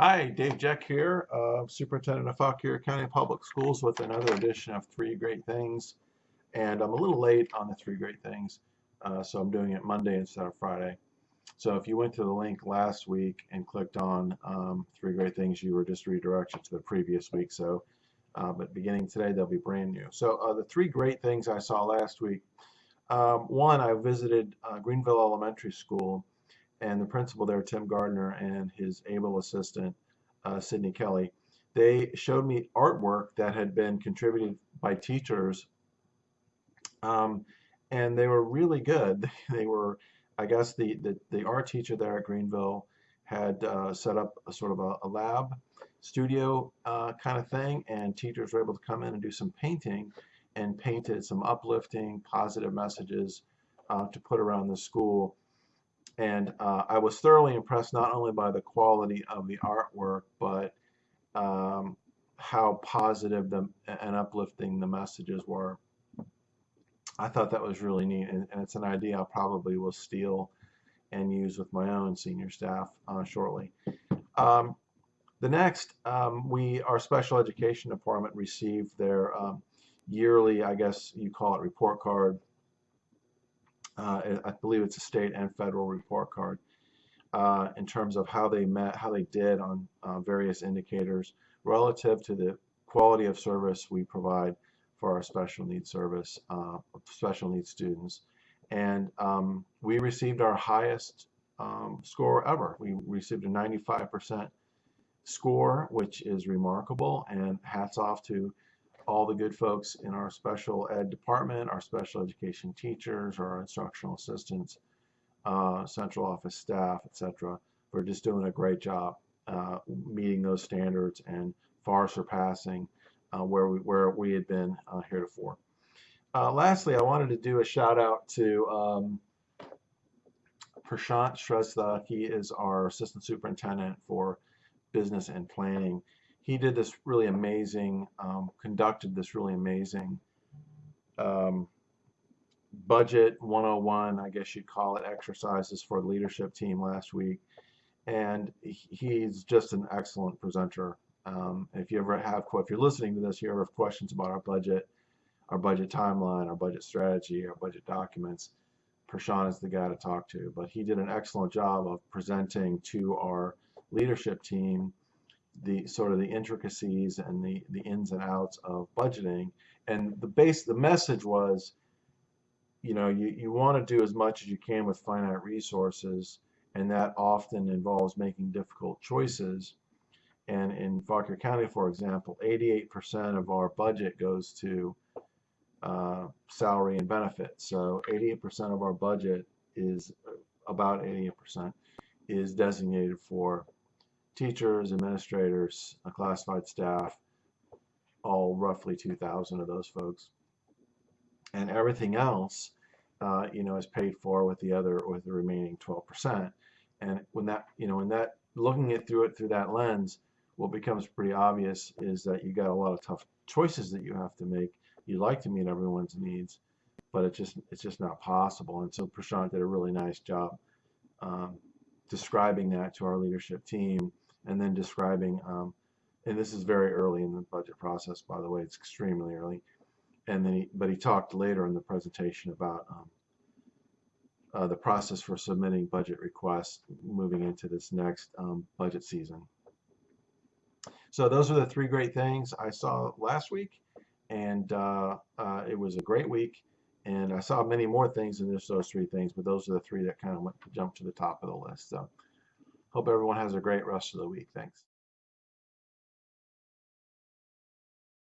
Hi, Dave Jeck here, uh, Superintendent of Fauquier County Public Schools with another edition of Three Great Things. And I'm a little late on the Three Great Things, uh, so I'm doing it Monday instead of Friday. So if you went to the link last week and clicked on um, Three Great Things, you were just redirected to the previous week. So, uh, but beginning today, they'll be brand new. So uh, the three great things I saw last week. Um, one, I visited uh, Greenville Elementary School and the principal there, Tim Gardner, and his able assistant, uh, Sydney Kelly, they showed me artwork that had been contributed by teachers, um, and they were really good. They were, I guess, the, the, the art teacher there at Greenville had uh, set up a sort of a, a lab studio uh, kind of thing, and teachers were able to come in and do some painting and painted some uplifting, positive messages uh, to put around the school and uh, I was thoroughly impressed not only by the quality of the artwork, but um, how positive the, and uplifting the messages were. I thought that was really neat, and, and it's an idea I probably will steal and use with my own senior staff uh, shortly. Um, the next, um, we our special education department received their um, yearly, I guess you call it report card uh, I believe it's a state and federal report card uh, in terms of how they met, how they did on uh, various indicators relative to the quality of service we provide for our special needs service, uh, special needs students. And um, we received our highest um, score ever. We received a 95% score, which is remarkable, and hats off to all the good folks in our special ed department, our special education teachers, our instructional assistants, uh, central office staff, etc., for just doing a great job uh, meeting those standards and far surpassing uh, where we where we had been uh, heretofore. Uh, lastly, I wanted to do a shout out to um, Prashant Shrestha. He is our assistant superintendent for business and planning he did this really amazing, um, conducted this really amazing um, budget 101, I guess you'd call it, exercises for the leadership team last week. And he's just an excellent presenter. Um, if you ever have, if you're listening to this, you ever have questions about our budget, our budget timeline, our budget strategy, our budget documents, Prashant is the guy to talk to. But he did an excellent job of presenting to our leadership team the sort of the intricacies and the, the ins and outs of budgeting. And the base, the message was, you know, you, you want to do as much as you can with finite resources, and that often involves making difficult choices. And in Fauquier County, for example, 88% of our budget goes to uh, salary and benefits. So 88% of our budget is about 88% is designated for teachers, administrators, a classified staff, all roughly 2,000 of those folks. And everything else, uh, you know, is paid for with the other, with the remaining 12%. And when that, you know, when that, looking at through it through that lens, what becomes pretty obvious is that you got a lot of tough choices that you have to make. You'd like to meet everyone's needs, but it's just it's just not possible. And so Prashant did a really nice job um, describing that to our leadership team and then describing, um, and this is very early in the budget process, by the way, it's extremely early. And then he, but he talked later in the presentation about um, uh, the process for submitting budget requests moving into this next um, budget season. So those are the three great things I saw last week, and uh, uh, it was a great week. And I saw many more things than just those three things, but those are the three that kind of went to jump to the top of the list. So. Hope everyone has a great rest of the week. Thanks.